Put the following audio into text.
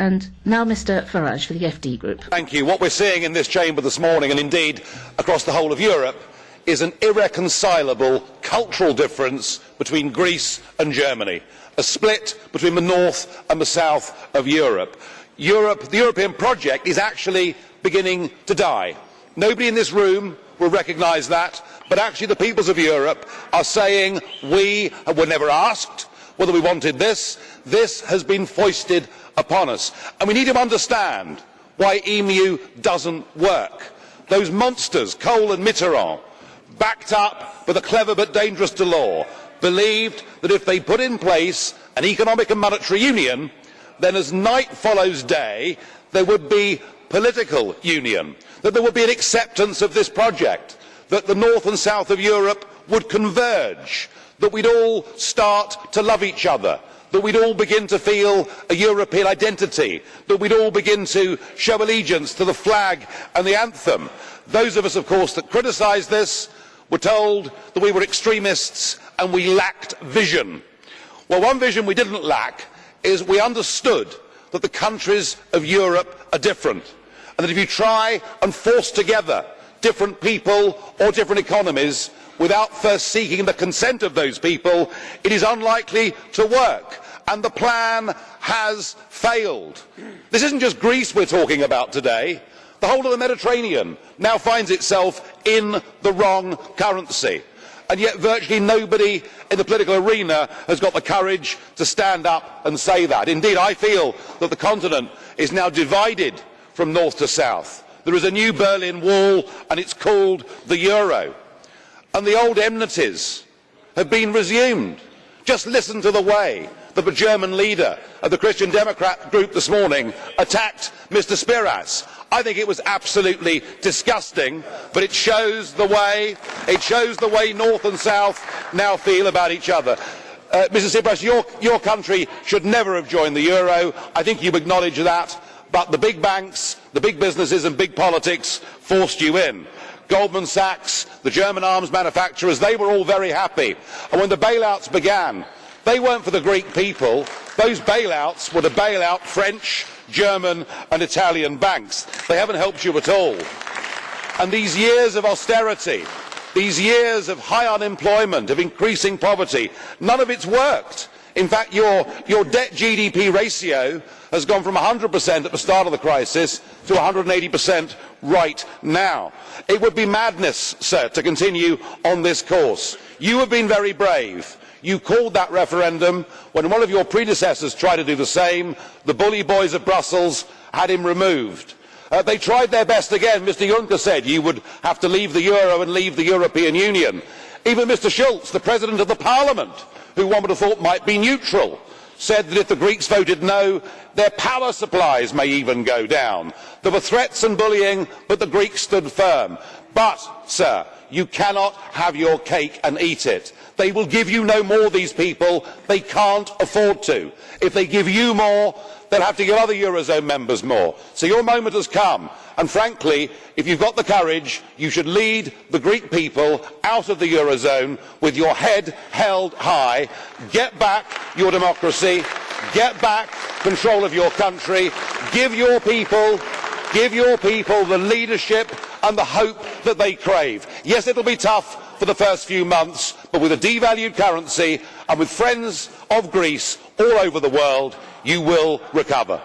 And now Mr Farage for the FD Group. Thank you. What we're seeing in this chamber this morning, and indeed across the whole of Europe, is an irreconcilable cultural difference between Greece and Germany, a split between the north and the south of Europe. Europe the European project is actually beginning to die. Nobody in this room will recognise that, but actually the peoples of Europe are saying we were never asked whether we wanted this. This has been foisted upon us. And we need to understand why EMU doesn't work. Those monsters, Kohl and Mitterrand, backed up by the clever but dangerous Delors, believed that if they put in place an economic and monetary union, then as night follows day, there would be political union, that there would be an acceptance of this project, that the north and south of Europe would converge, that we'd all start to love each other, that we'd all begin to feel a European identity, that we'd all begin to show allegiance to the flag and the anthem. Those of us, of course, that criticised this were told that we were extremists and we lacked vision. Well, one vision we didn't lack is we understood that the countries of Europe are different and that if you try and force together different people or different economies without first seeking the consent of those people, it is unlikely to work. And the plan has failed. This isn't just Greece we're talking about today. The whole of the Mediterranean now finds itself in the wrong currency. And yet virtually nobody in the political arena has got the courage to stand up and say that. Indeed, I feel that the continent is now divided from north to south. There is a new Berlin Wall and it's called the euro and the old enmities have been resumed. Just listen to the way that the German leader of the Christian Democrat group this morning attacked Mr Tsipras. I think it was absolutely disgusting, but it shows the way, it shows the way North and South now feel about each other. Uh, Mr Tsipras, your, your country should never have joined the euro. I think you acknowledge that, but the big banks, the big businesses and big politics forced you in. Goldman Sachs, the German arms manufacturers, they were all very happy. And when the bailouts began, they weren't for the Greek people. Those bailouts were to bail out French, German and Italian banks. They haven't helped you at all. And these years of austerity, these years of high unemployment, of increasing poverty, none of it's worked. In fact, your, your debt GDP ratio has gone from 100% at the start of the crisis to 180% right now. It would be madness, sir, to continue on this course. You have been very brave. You called that referendum when one of your predecessors tried to do the same. The bully boys of Brussels had him removed. Uh, they tried their best again. Mr Juncker said you would have to leave the euro and leave the European Union. Even Mr Schulz, the President of the Parliament, who one would have thought might be neutral, said that if the Greeks voted no, their power supplies may even go down. There were threats and bullying, but the Greeks stood firm. But, sir, you cannot have your cake and eat it. They will give you no more, these people. They can't afford to. If they give you more, they'll have to give other Eurozone members more. So your moment has come. And frankly, if you've got the courage, you should lead the Greek people out of the Eurozone with your head held high. Get back your democracy. Get back control of your country. Give your people, give your people the leadership and the hope that they crave. Yes, it'll be tough for the first few months, but with a devalued currency and with friends of Greece all over the world, you will recover.